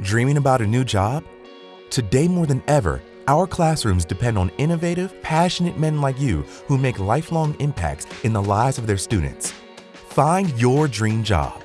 Dreaming about a new job? Today more than ever, our classrooms depend on innovative, passionate men like you who make lifelong impacts in the lives of their students. Find your dream job